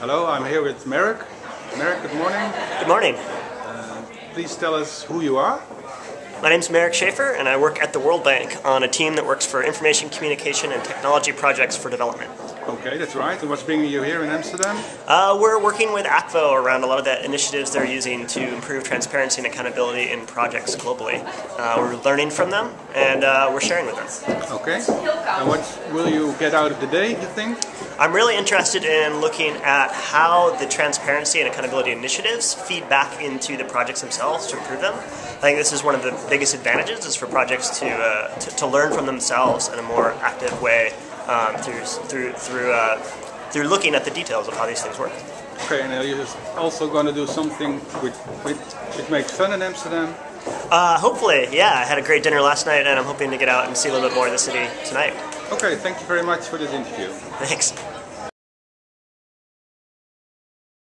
Hello, I'm here with Merrick. Merrick, good morning. Good morning. Uh, please tell us who you are. My name is Merrick Schaefer, and I work at the World Bank on a team that works for information communication and technology projects for development. Okay, that's right. And what's bringing you here in Amsterdam? Uh, we're working with Akvo around a lot of the initiatives they're using to improve transparency and accountability in projects globally. Uh, we're learning from them, and uh, we're sharing with them. Okay. And what will you get out of the day, you think? I'm really interested in looking at how the transparency and accountability initiatives feed back into the projects themselves to improve them. I think this is one of the biggest advantages is for projects to, uh, to, to, learn from themselves in a more active way um, through, through, through, uh, through looking at the details of how these things work. Okay, and are you also going to do something with, with, which makes fun in Amsterdam? Uh, hopefully, yeah. I had a great dinner last night and I'm hoping to get out and see a little bit more of the city tonight. Okay, thank you very much for this interview. Thanks.